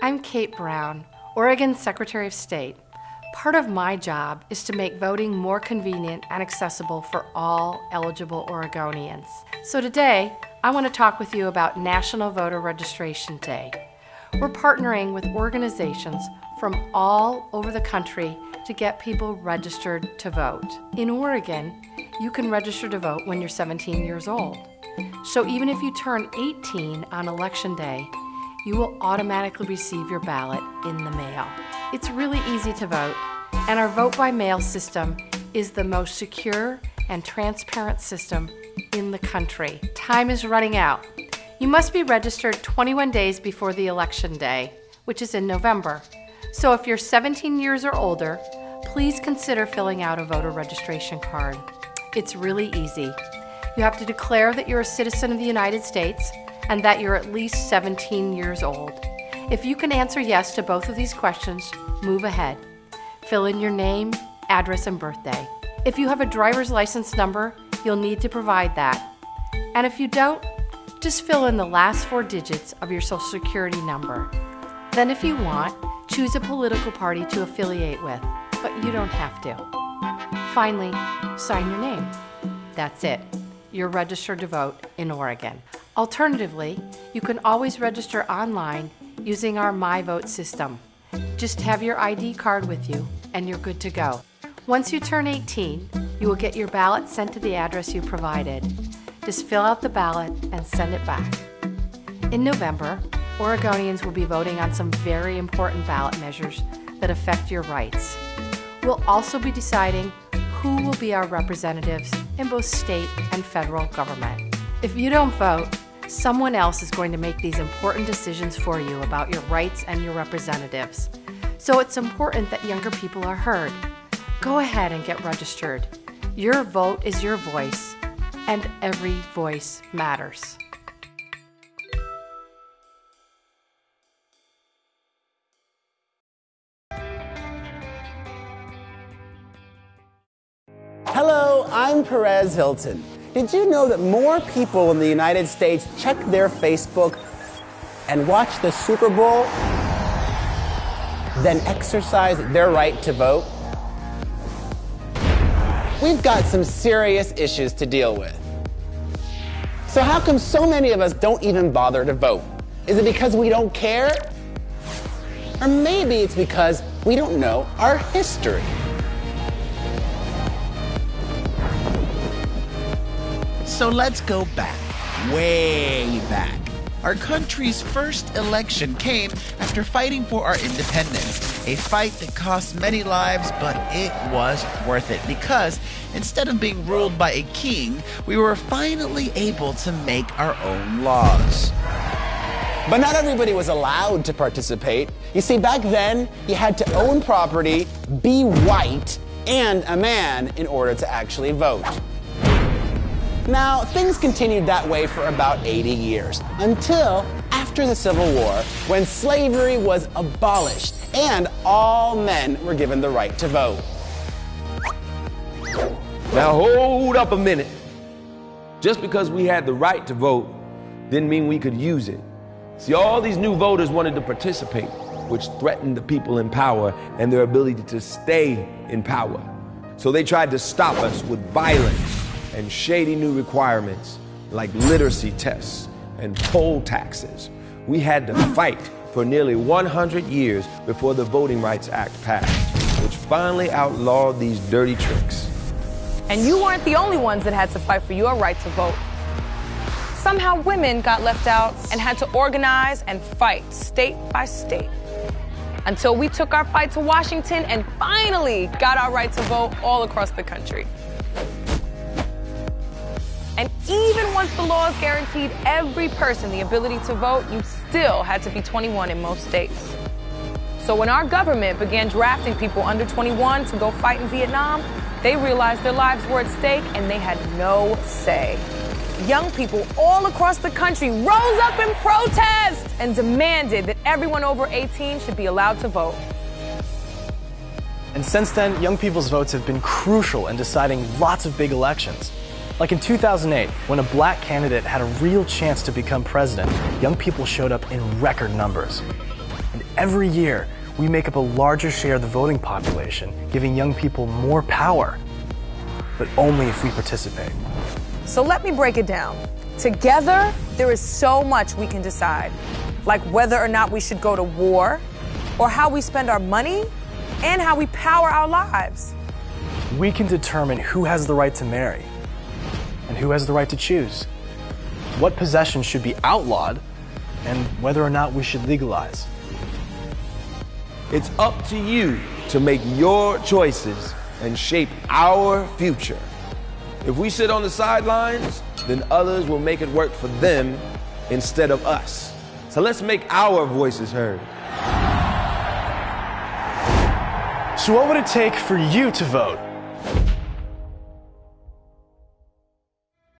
I'm Kate Brown, Oregon Secretary of State. Part of my job is to make voting more convenient and accessible for all eligible Oregonians. So today, I want to talk with you about National Voter Registration Day. We're partnering with organizations from all over the country to get people registered to vote. In Oregon, you can register to vote when you're 17 years old. So even if you turn 18 on election day, you will automatically receive your ballot in the mail. It's really easy to vote, and our vote by mail system is the most secure and transparent system in the country. Time is running out. You must be registered 21 days before the election day, which is in November. So if you're 17 years or older, please consider filling out a voter registration card. It's really easy. You have to declare that you're a citizen of the United States and that you're at least 17 years old. If you can answer yes to both of these questions, move ahead. Fill in your name, address, and birthday. If you have a driver's license number, you'll need to provide that. And if you don't, just fill in the last four digits of your social security number. Then if you want, choose a political party to affiliate with, but you don't have to. Finally, sign your name. That's it. You're registered to vote in Oregon. Alternatively, you can always register online using our MyVote system. Just have your ID card with you and you're good to go. Once you turn 18, you will get your ballot sent to the address you provided. Just fill out the ballot and send it back. In November, Oregonians will be voting on some very important ballot measures that affect your rights. We'll also be deciding who will be our representatives in both state and federal government. If you don't vote, Someone else is going to make these important decisions for you about your rights and your representatives. So it's important that younger people are heard. Go ahead and get registered. Your vote is your voice, and every voice matters. Hello, I'm Perez Hilton. Did you know that more people in the United States check their Facebook and watch the Super Bowl than exercise their right to vote? We've got some serious issues to deal with. So how come so many of us don't even bother to vote? Is it because we don't care? Or maybe it's because we don't know our history. So let's go back, way back. Our country's first election came after fighting for our independence, a fight that cost many lives, but it was worth it because instead of being ruled by a king, we were finally able to make our own laws. But not everybody was allowed to participate. You see, back then, you had to own property, be white, and a man in order to actually vote. Now, things continued that way for about 80 years, until after the Civil War, when slavery was abolished and all men were given the right to vote. Now, hold up a minute. Just because we had the right to vote didn't mean we could use it. See, all these new voters wanted to participate, which threatened the people in power and their ability to stay in power. So they tried to stop us with violence and shady new requirements like literacy tests and poll taxes. We had to fight for nearly 100 years before the Voting Rights Act passed, which finally outlawed these dirty tricks. And you weren't the only ones that had to fight for your right to vote. Somehow women got left out and had to organize and fight state by state. Until we took our fight to Washington and finally got our right to vote all across the country. And even once the laws guaranteed every person the ability to vote, you still had to be 21 in most states. So when our government began drafting people under 21 to go fight in Vietnam, they realized their lives were at stake and they had no say. Young people all across the country rose up in protest and demanded that everyone over 18 should be allowed to vote. And since then, young people's votes have been crucial in deciding lots of big elections. Like in 2008, when a black candidate had a real chance to become president, young people showed up in record numbers. And every year, we make up a larger share of the voting population, giving young people more power. But only if we participate. So let me break it down. Together, there is so much we can decide, like whether or not we should go to war, or how we spend our money, and how we power our lives. We can determine who has the right to marry and who has the right to choose, what possessions should be outlawed, and whether or not we should legalize. It's up to you to make your choices and shape our future. If we sit on the sidelines, then others will make it work for them instead of us. So let's make our voices heard. So, what would it take for you to vote?